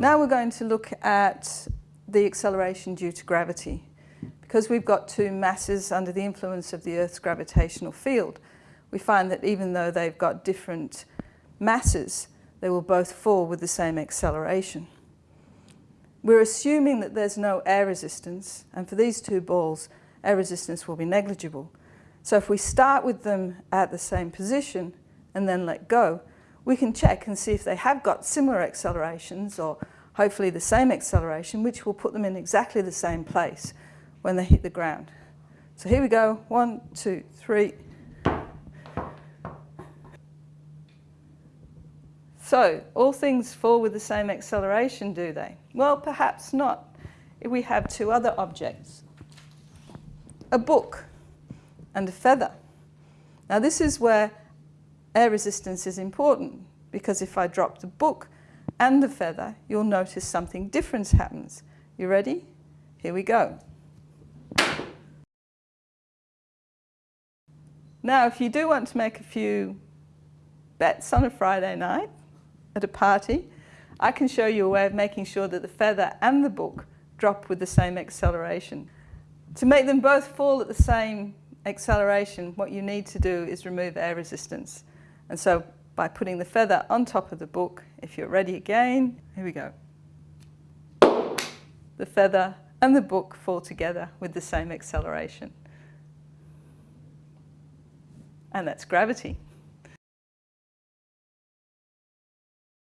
Now we're going to look at the acceleration due to gravity. Because we've got two masses under the influence of the Earth's gravitational field, we find that even though they've got different masses, they will both fall with the same acceleration. We're assuming that there's no air resistance, and for these two balls, air resistance will be negligible. So if we start with them at the same position and then let go, we can check and see if they have got similar accelerations or hopefully the same acceleration, which will put them in exactly the same place when they hit the ground. So here we go, one, two, three. So, all things fall with the same acceleration, do they? Well, perhaps not. If we have two other objects, a book and a feather. Now this is where air resistance is important because if I drop the book and the feather, you'll notice something different happens. You ready? Here we go. Now, if you do want to make a few bets on a Friday night at a party, I can show you a way of making sure that the feather and the book drop with the same acceleration. To make them both fall at the same acceleration, what you need to do is remove air resistance. And so by putting the feather on top of the book, if you're ready again, here we go. The feather and the book fall together with the same acceleration. And that's gravity.